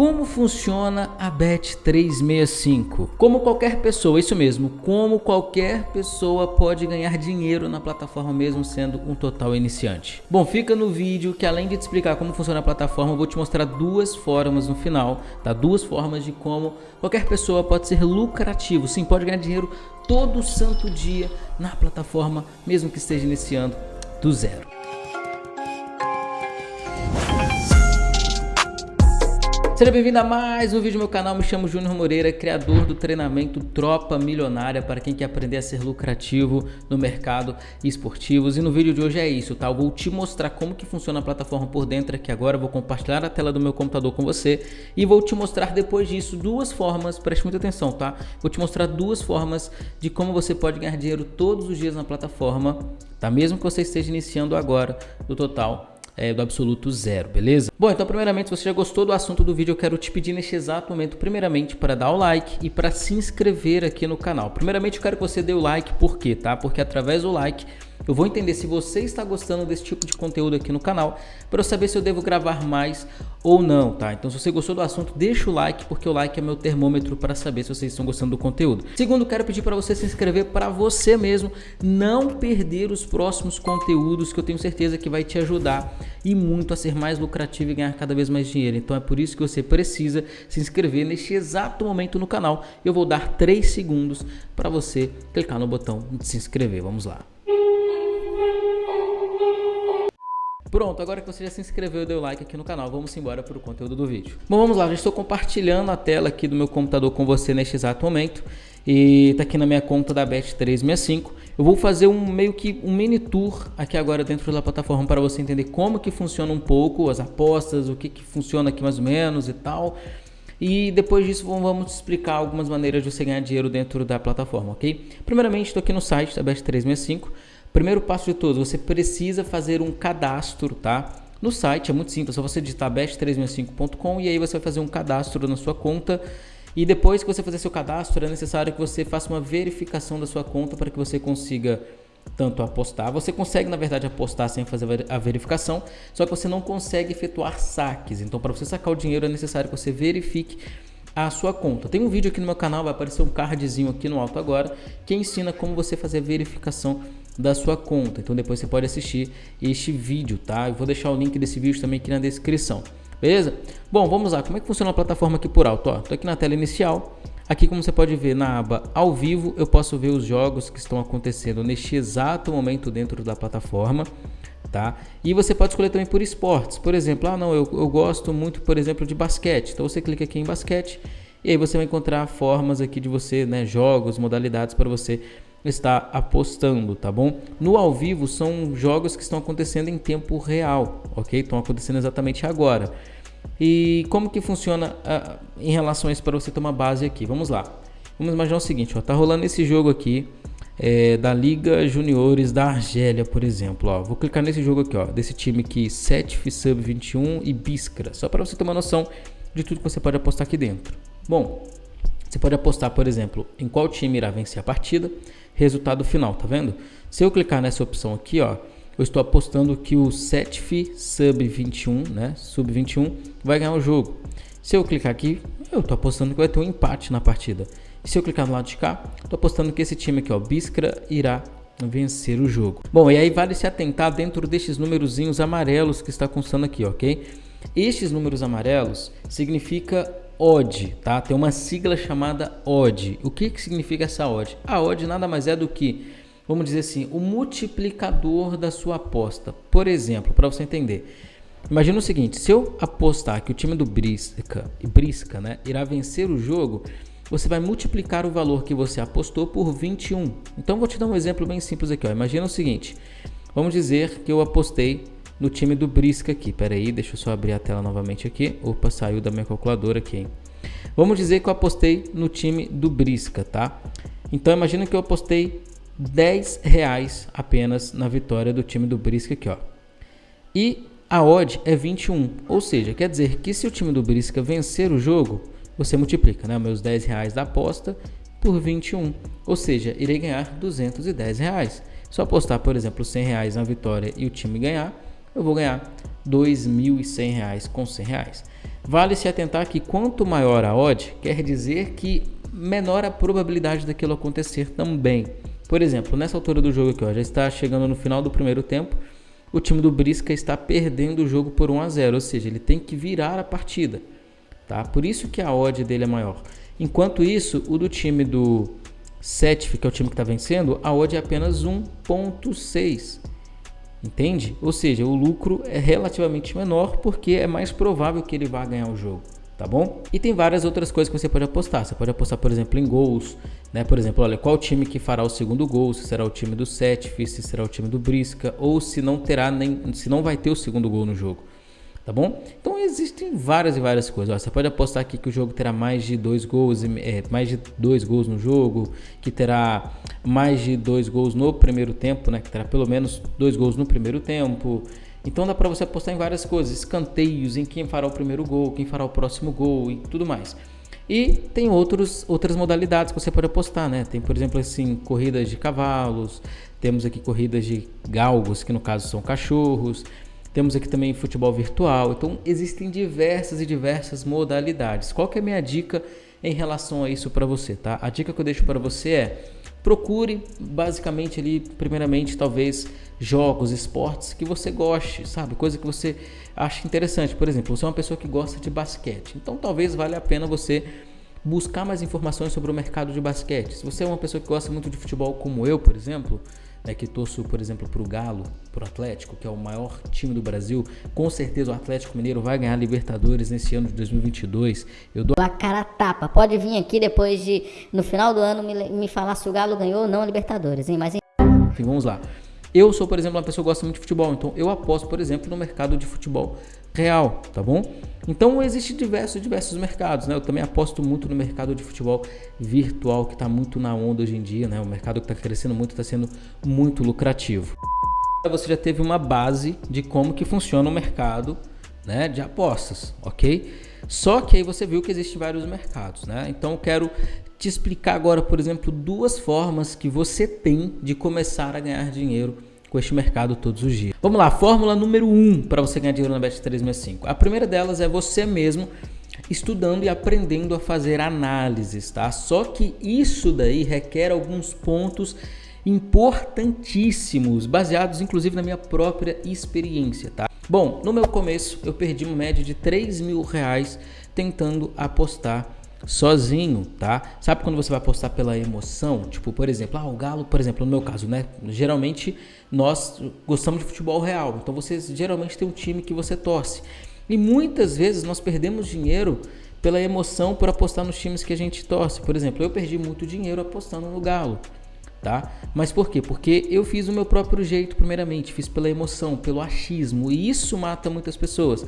Como funciona a Bet365? Como qualquer pessoa, isso mesmo, como qualquer pessoa pode ganhar dinheiro na plataforma mesmo sendo um total iniciante. Bom, fica no vídeo que além de te explicar como funciona a plataforma, eu vou te mostrar duas formas no final, tá? Duas formas de como qualquer pessoa pode ser lucrativo, sim, pode ganhar dinheiro todo santo dia na plataforma, mesmo que esteja iniciando do zero. Seja bem-vindo a mais um vídeo no meu canal, me chamo Júnior Moreira, criador do treinamento Tropa Milionária para quem quer aprender a ser lucrativo no mercado esportivos e no vídeo de hoje é isso, tá? Eu vou te mostrar como que funciona a plataforma por dentro aqui agora, vou compartilhar a tela do meu computador com você e vou te mostrar depois disso duas formas, preste muita atenção, tá? Vou te mostrar duas formas de como você pode ganhar dinheiro todos os dias na plataforma, tá? Mesmo que você esteja iniciando agora no total é, do absoluto zero, beleza? Bom, então primeiramente, se você já gostou do assunto do vídeo, eu quero te pedir neste exato momento, primeiramente, para dar o like e para se inscrever aqui no canal. Primeiramente, eu quero que você dê o like, por quê, tá? Porque através do like eu vou entender se você está gostando desse tipo de conteúdo aqui no canal para eu saber se eu devo gravar mais ou não, tá? Então se você gostou do assunto, deixa o like, porque o like é meu termômetro para saber se vocês estão gostando do conteúdo. Segundo, quero pedir para você se inscrever para você mesmo não perder os próximos conteúdos que eu tenho certeza que vai te ajudar e muito a ser mais lucrativo e ganhar cada vez mais dinheiro. Então é por isso que você precisa se inscrever neste exato momento no canal. Eu vou dar 3 segundos para você clicar no botão de se inscrever. Vamos lá. Pronto, agora que você já se inscreveu e deu like aqui no canal, vamos embora para o conteúdo do vídeo. Bom, vamos lá, já estou compartilhando a tela aqui do meu computador com você neste exato momento. E tá aqui na minha conta da Bet365. Eu vou fazer um meio que um mini tour aqui agora dentro da plataforma para você entender como que funciona um pouco as apostas, o que que funciona aqui mais ou menos e tal. E depois disso vamos explicar algumas maneiras de você ganhar dinheiro dentro da plataforma, ok? Primeiramente, estou aqui no site da Bet365. Primeiro passo de todos, você precisa fazer um cadastro, tá? No site é muito simples, é só você digitar best365.com e aí você vai fazer um cadastro na sua conta. E depois que você fazer seu cadastro, é necessário que você faça uma verificação da sua conta para que você consiga tanto apostar. Você consegue, na verdade, apostar sem fazer a verificação, só que você não consegue efetuar saques. Então, para você sacar o dinheiro, é necessário que você verifique a sua conta. Tem um vídeo aqui no meu canal, vai aparecer um cardzinho aqui no alto agora, que ensina como você fazer a verificação da sua conta. Então depois você pode assistir este vídeo, tá? Eu vou deixar o link desse vídeo também aqui na descrição. Beleza? Bom, vamos lá. Como é que funciona a plataforma aqui por alto? Ó, tô aqui na tela inicial. Aqui, como você pode ver na aba ao vivo, eu posso ver os jogos que estão acontecendo neste exato momento dentro da plataforma, tá? E você pode escolher também por esportes. Por exemplo, ah, não, eu, eu gosto muito, por exemplo, de basquete. Então você clica aqui em basquete e aí você vai encontrar formas aqui de você, né, jogos, modalidades para você está apostando, tá bom? No ao vivo são jogos que estão acontecendo em tempo real, ok? Estão acontecendo exatamente agora. E como que funciona uh, em relação a isso para você tomar base aqui? Vamos lá. Vamos imaginar o seguinte, ó, tá rolando esse jogo aqui é, da Liga Juniores da Argélia, por exemplo. Ó. Vou clicar nesse jogo aqui, ó, desse time aqui, 7 Sub 21 e Biskra, só para você ter uma noção de tudo que você pode apostar aqui dentro. Bom, você pode apostar, por exemplo, em qual time irá vencer a partida, resultado final, tá vendo? Se eu clicar nessa opção aqui, ó, eu estou apostando que o Setf Sub 21, né, Sub 21, vai ganhar o jogo. Se eu clicar aqui, eu estou apostando que vai ter um empate na partida. E se eu clicar no lado de cá, estou apostando que esse time aqui, ó, Biskra, irá vencer o jogo. Bom, e aí vale se atentar dentro destes númerozinhos amarelos que está constando aqui, ok? Estes números amarelos significa odd, tá? Tem uma sigla chamada odd. O que, que significa essa odd? A odd nada mais é do que, vamos dizer assim, o multiplicador da sua aposta. Por exemplo, para você entender, imagina o seguinte: se eu apostar que o time do Brisca, Brisca né, irá vencer o jogo, você vai multiplicar o valor que você apostou por 21. Então vou te dar um exemplo bem simples aqui. Ó. Imagina o seguinte: vamos dizer que eu apostei no time do Brisca aqui. Pera aí, deixa eu só abrir a tela novamente aqui. Opa, saiu da minha calculadora aqui. Hein? Vamos dizer que eu apostei no time do Brisca, tá? Então imagina que eu apostei 10 reais apenas na vitória do time do Brisca aqui, ó. E a odd é 21, ou seja, quer dizer que se o time do Brisca vencer o jogo, você multiplica, né, meus 10 reais da aposta por 21, ou seja, irei ganhar 210 reais. Se eu apostar, por exemplo, 100 reais na vitória e o time ganhar, eu vou ganhar R$ 2.100 com R$ reais. Vale se atentar que quanto maior a odd, quer dizer que menor a probabilidade daquilo acontecer também. Por exemplo, nessa altura do jogo aqui, ó, já está chegando no final do primeiro tempo, o time do Brisca está perdendo o jogo por 1 a 0, ou seja, ele tem que virar a partida, tá? Por isso que a odd dele é maior. Enquanto isso, o do time do Setif, que é o time que está vencendo, a odd é apenas 1.6. Entende? Ou seja, o lucro é relativamente menor porque é mais provável que ele vá ganhar o jogo tá bom? E tem várias outras coisas que você pode apostar. Você pode apostar, por exemplo, em gols, né? Por exemplo, olha, qual time que fará o segundo gol, se será o time do Setif, se será o time do Brisca, ou se não terá nem, se não vai ter o segundo gol no jogo. Tá bom? Então existem várias e várias coisas. Ó, você pode apostar aqui que o jogo terá mais de dois gols, é, mais de dois gols no jogo, que terá mais de dois gols no primeiro tempo, né? Que terá pelo menos dois gols no primeiro tempo. Então dá para você apostar em várias coisas, escanteios, em quem fará o primeiro gol, quem fará o próximo gol e tudo mais. E tem outros, outras modalidades que você pode apostar, né? Tem, por exemplo, assim, corridas de cavalos, temos aqui corridas de galgos, que no caso são cachorros, temos aqui também futebol virtual. Então existem diversas e diversas modalidades. Qual que é a minha dica em relação a isso para você, tá? A dica que eu deixo para você é procure basicamente ali, primeiramente, talvez jogos, esportes que você goste, sabe? Coisa que você acha interessante. Por exemplo, você é uma pessoa que gosta de basquete, então talvez valha a pena você buscar mais informações sobre o mercado de basquete. Se você é uma pessoa que gosta muito de futebol, como eu, por exemplo, né, que torço, por exemplo, para o Galo, para o Atlético, que é o maior time do Brasil, com certeza o Atlético Mineiro vai ganhar Libertadores nesse ano de 2022. Eu dou a cara tapa. Pode vir aqui depois de, no final do ano, me, me falar se o Galo ganhou ou não a Libertadores, hein? Mas enfim, vamos lá. Eu sou, por exemplo, uma pessoa que gosta muito de futebol, então eu aposto, por exemplo, no mercado de futebol real, tá bom? Então existe diversos diversos mercados, né? Eu também aposto muito no mercado de futebol virtual que está muito na onda hoje em dia, né? O mercado que está crescendo muito, está sendo muito lucrativo. Você já teve uma base de como que funciona o mercado, né? De apostas, ok? Só que aí você viu que existem vários mercados, né? Então eu quero te explicar agora, por exemplo, duas formas que você tem de começar a ganhar dinheiro com este mercado todos os dias. Vamos lá, fórmula número 1 um para você ganhar dinheiro na Bet365. A primeira delas é você mesmo estudando e aprendendo a fazer análises, tá? Só que isso daí requer alguns pontos importantíssimos, baseados inclusive na minha própria experiência, tá? Bom, no meu começo eu perdi uma média de 3 mil reais tentando apostar sozinho, tá? Sabe quando você vai apostar pela emoção? Tipo, por exemplo, ah, o Galo, por exemplo, no meu caso, né? Geralmente nós gostamos de futebol real, então você geralmente tem um time que você torce. E muitas vezes nós perdemos dinheiro pela emoção por apostar nos times que a gente torce. Por exemplo, eu perdi muito dinheiro apostando no Galo, tá? Mas por quê? Porque eu fiz o meu próprio jeito, primeiramente, fiz pela emoção, pelo achismo, e isso mata muitas pessoas.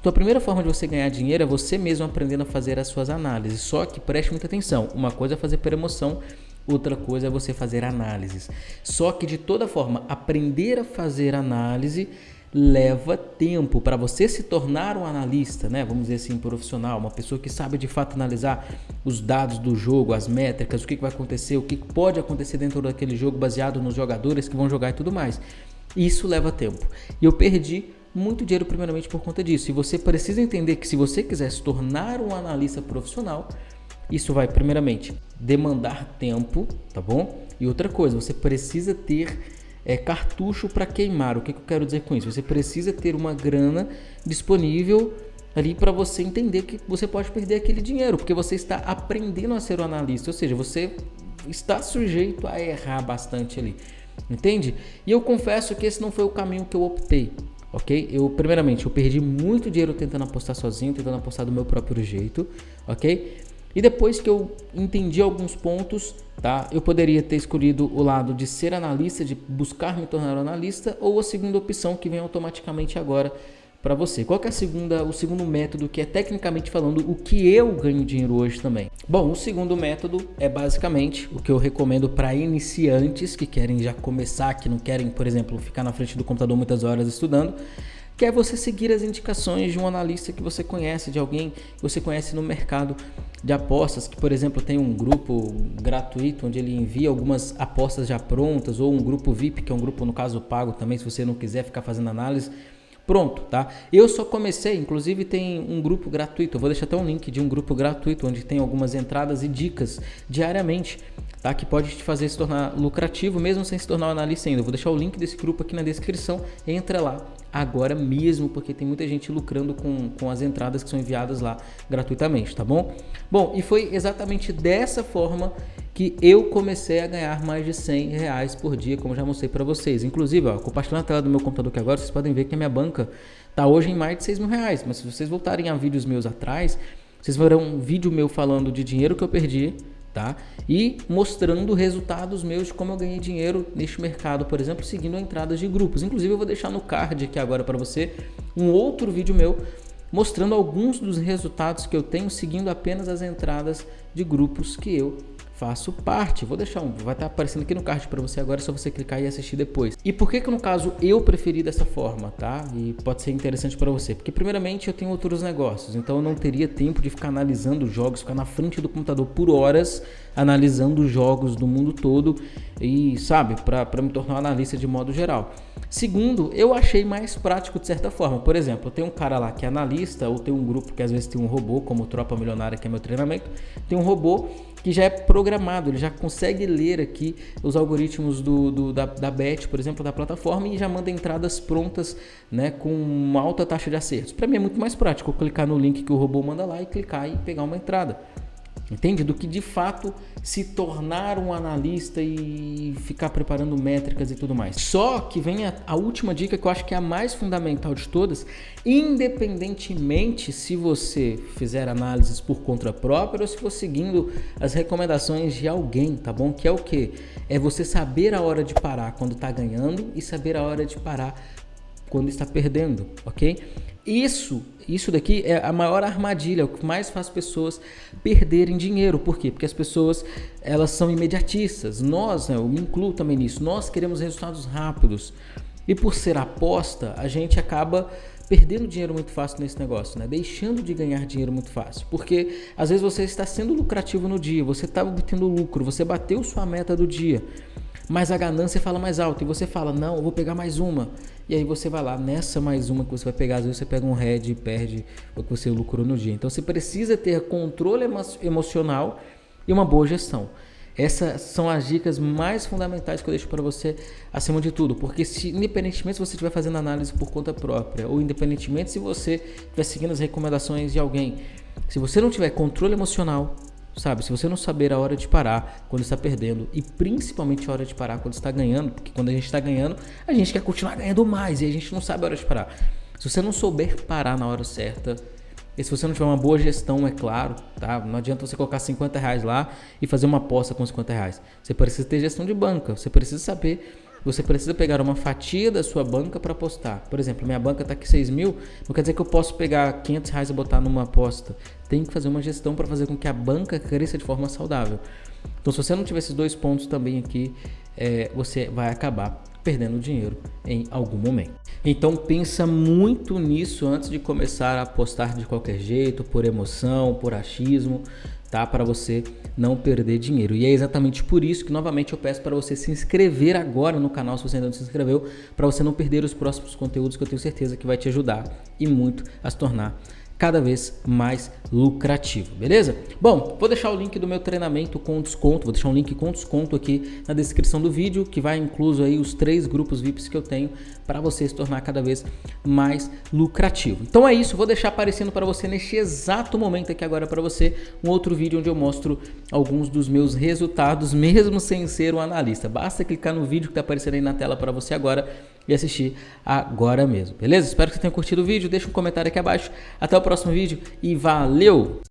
Então a primeira forma de você ganhar dinheiro é você mesmo aprendendo a fazer as suas análises. Só que preste muita atenção. Uma coisa é fazer por emoção, outra coisa é você fazer análises. Só que de toda forma, aprender a fazer análise leva tempo para você se tornar um analista, né? Vamos dizer assim, profissional, uma pessoa que sabe de fato analisar os dados do jogo, as métricas, o que vai acontecer, o que pode acontecer dentro daquele jogo baseado nos jogadores que vão jogar e tudo mais. Isso leva tempo. E eu perdi muito dinheiro primeiramente por conta disso. E você precisa entender que se você quiser se tornar um analista profissional, isso vai primeiramente demandar tempo, tá bom? E outra coisa, você precisa ter é, cartucho para queimar. O que, que eu quero dizer com isso? Você precisa ter uma grana disponível ali para você entender que você pode perder aquele dinheiro, porque você está aprendendo a ser um analista, ou seja, você está sujeito a errar bastante ali. Entende? E eu confesso que esse não foi o caminho que eu optei ok? Eu, primeiramente, eu perdi muito dinheiro tentando apostar sozinho, tentando apostar do meu próprio jeito, ok? E depois que eu entendi alguns pontos, tá? Eu poderia ter escolhido o lado de ser analista, de buscar me tornar analista, ou a segunda opção que vem automaticamente agora, para você. Qual é a segunda, o segundo método que é tecnicamente falando o que eu ganho dinheiro hoje também? Bom, o segundo método é basicamente o que eu recomendo para iniciantes que querem já começar, que não querem, por exemplo, ficar na frente do computador muitas horas estudando, que é você seguir as indicações de um analista que você conhece, de alguém que você conhece no mercado de apostas, que por exemplo tem um grupo gratuito onde ele envia algumas apostas já prontas, ou um grupo VIP, que é um grupo no caso pago também, se você não quiser ficar fazendo análise Pronto, tá? Eu só comecei, inclusive tem um grupo gratuito, eu vou deixar até um link de um grupo gratuito onde tem algumas entradas e dicas diariamente, tá? Que pode te fazer se tornar lucrativo mesmo sem se tornar um analista ainda. Eu vou deixar o link desse grupo aqui na descrição, entra lá agora mesmo, porque tem muita gente lucrando com, com as entradas que são enviadas lá gratuitamente, tá bom? Bom, e foi exatamente dessa forma que eu comecei a ganhar mais de 100 reais por dia, como já mostrei para vocês. Inclusive, ó, compartilhando a tela do meu computador aqui agora, vocês podem ver que a minha banca está hoje em mais de 6 mil reais. Mas se vocês voltarem a vídeos meus atrás, vocês verão um vídeo meu falando de dinheiro que eu perdi, tá? E mostrando resultados meus de como eu ganhei dinheiro neste mercado, por exemplo, seguindo entradas de grupos. Inclusive, eu vou deixar no card aqui agora para você um outro vídeo meu mostrando alguns dos resultados que eu tenho seguindo apenas as entradas de grupos que eu faço parte. Vou deixar um, vai estar aparecendo aqui no card para você agora, é só você clicar e assistir depois. E por que que no caso eu preferi dessa forma, tá? E pode ser interessante para você, porque primeiramente eu tenho outros negócios, então eu não teria tempo de ficar analisando jogos, ficar na frente do computador por horas analisando jogos do mundo todo e sabe, para me tornar um analista de modo geral. Segundo, eu achei mais prático de certa forma. Por exemplo, eu tenho um cara lá que é analista, ou tem um grupo que às vezes tem um robô, como Tropa Milionária, que é meu treinamento, tem um robô que já é programado, ele já consegue ler aqui os algoritmos do, do da, da BET, por exemplo, da plataforma, e já manda entradas prontas né, com uma alta taxa de acertos. Para mim é muito mais prático clicar no link que o robô manda lá e clicar e pegar uma entrada. Entende? Do que de fato se tornar um analista e ficar preparando métricas e tudo mais. Só que vem a, a, última dica que eu acho que é a mais fundamental de todas, independentemente se você fizer análises por conta própria ou se for seguindo as recomendações de alguém, tá bom? Que é o que? É você saber a hora de parar quando está ganhando e saber a hora de parar quando está perdendo, ok? Isso, isso daqui é a maior armadilha, o que mais faz pessoas perderem dinheiro. Por quê? Porque as pessoas elas são imediatistas. Nós, né, eu me incluo também nisso, nós queremos resultados rápidos. E por ser aposta, a gente acaba perdendo dinheiro muito fácil nesse negócio, né? Deixando de ganhar dinheiro muito fácil. Porque às vezes você está sendo lucrativo no dia, você está obtendo lucro, você bateu sua meta do dia mas a ganância fala mais alto. E você fala, não, eu vou pegar mais uma. E aí você vai lá, nessa mais uma que você vai pegar, às vezes você pega um head e perde o que você lucrou no dia. Então você precisa ter controle emo emocional e uma boa gestão. Essas são as dicas mais fundamentais que eu deixo para você acima de tudo, porque se independentemente se você estiver fazendo análise por conta própria ou independentemente se você estiver seguindo as recomendações de alguém, se você não tiver controle emocional, sabe? Se você não saber a hora de parar quando está perdendo e principalmente a hora de parar quando está ganhando, porque quando a gente está ganhando, a gente quer continuar ganhando mais e a gente não sabe a hora de parar. Se você não souber parar na hora certa, e se você não tiver uma boa gestão, é claro, tá? Não adianta você colocar 50 reais lá e fazer uma aposta com 50 reais. Você precisa ter gestão de banca, você precisa saber você precisa pegar uma fatia da sua banca para apostar. Por exemplo, minha banca está aqui 6 mil, não quer dizer que eu posso pegar 500 reais e botar numa aposta. Tem que fazer uma gestão para fazer com que a banca cresça de forma saudável. Então, se você não tiver esses dois pontos também aqui, é, você vai acabar perdendo dinheiro em algum momento. Então pensa muito nisso antes de começar a apostar de qualquer jeito, por emoção, por achismo tá? Para você não perder dinheiro. E é exatamente por isso que novamente eu peço para você se inscrever agora no canal se você ainda não se inscreveu, para você não perder os próximos conteúdos que eu tenho certeza que vai te ajudar e muito a se tornar cada vez mais lucrativo, beleza? Bom, vou deixar o link do meu treinamento com desconto, vou deixar um link com desconto aqui na descrição do vídeo, que vai incluso aí os três grupos VIPs que eu tenho para você se tornar cada vez mais lucrativo. Então é isso, vou deixar aparecendo para você neste exato momento aqui agora para você um outro vídeo onde eu mostro alguns dos meus resultados, mesmo sem ser um analista. Basta clicar no vídeo que está aparecendo aí na tela para você agora e assistir agora mesmo, beleza? Espero que você tenha curtido o vídeo, deixa um comentário aqui abaixo. Até o próximo vídeo e valeu!